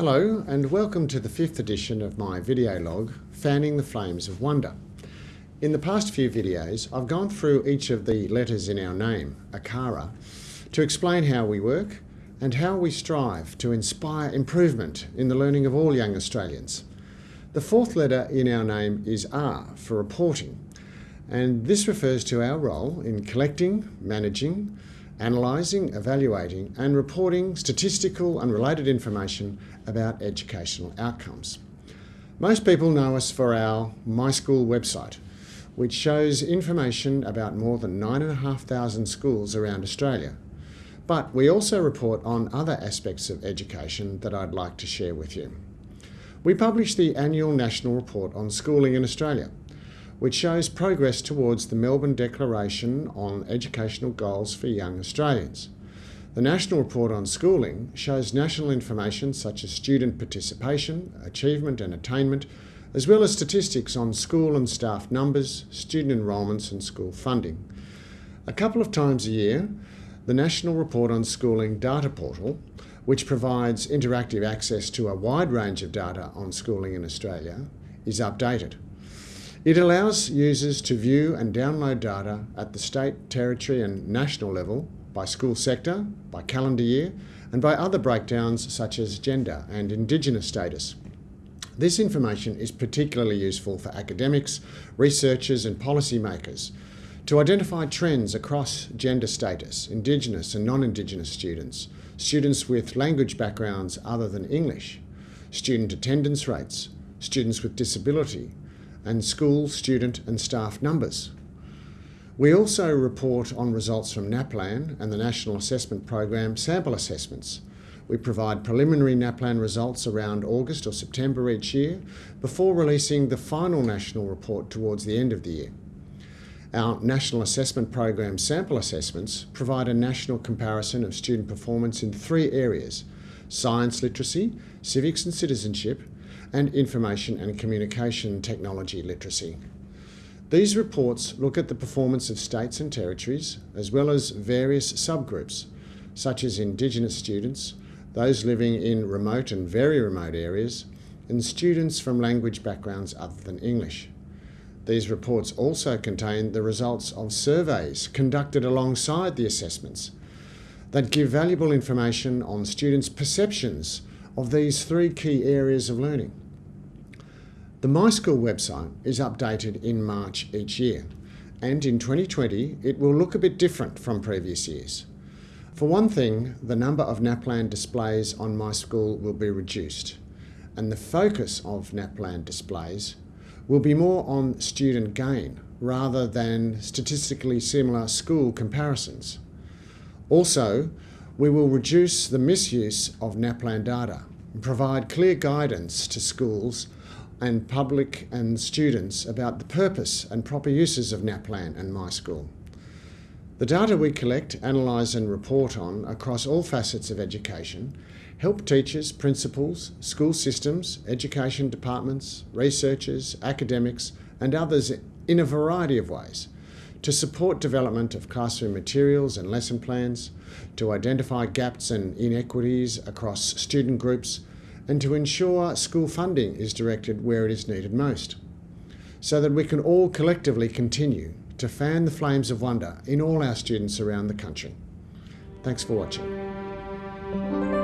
Hello and welcome to the fifth edition of my video log, Fanning the Flames of Wonder. In the past few videos, I've gone through each of the letters in our name, ACARA, to explain how we work and how we strive to inspire improvement in the learning of all young Australians. The fourth letter in our name is R for reporting, and this refers to our role in collecting, managing, analysing, evaluating and reporting statistical and related information about educational outcomes. Most people know us for our My School website, which shows information about more than 9,500 schools around Australia. But we also report on other aspects of education that I'd like to share with you. We publish the annual National Report on Schooling in Australia, which shows progress towards the Melbourne Declaration on Educational Goals for Young Australians. The National Report on Schooling shows national information such as student participation, achievement and attainment, as well as statistics on school and staff numbers, student enrolments and school funding. A couple of times a year, the National Report on Schooling data portal, which provides interactive access to a wide range of data on schooling in Australia, is updated. It allows users to view and download data at the state, territory and national level by school sector, by calendar year and by other breakdowns such as gender and Indigenous status. This information is particularly useful for academics, researchers and policymakers to identify trends across gender status, Indigenous and non-Indigenous students, students with language backgrounds other than English, student attendance rates, students with disability, and school, student and staff numbers. We also report on results from NAPLAN and the National Assessment Program sample assessments. We provide preliminary NAPLAN results around August or September each year before releasing the final national report towards the end of the year. Our National Assessment Program sample assessments provide a national comparison of student performance in three areas science literacy, civics and citizenship, and information and communication technology literacy. These reports look at the performance of states and territories, as well as various subgroups, such as Indigenous students, those living in remote and very remote areas, and students from language backgrounds other than English. These reports also contain the results of surveys conducted alongside the assessments that give valuable information on students' perceptions of these three key areas of learning. The MySchool website is updated in March each year, and in 2020 it will look a bit different from previous years. For one thing, the number of NAPLAN displays on MySchool will be reduced, and the focus of NAPLAN displays will be more on student gain rather than statistically similar school comparisons. Also, we will reduce the misuse of NAPLAN data and provide clear guidance to schools and public and students about the purpose and proper uses of NAPLAN and MySchool. The data we collect, analyse and report on across all facets of education help teachers, principals, school systems, education departments, researchers, academics and others in a variety of ways to support development of classroom materials and lesson plans, to identify gaps and inequities across student groups, and to ensure school funding is directed where it is needed most, so that we can all collectively continue to fan the flames of wonder in all our students around the country. Thanks for watching.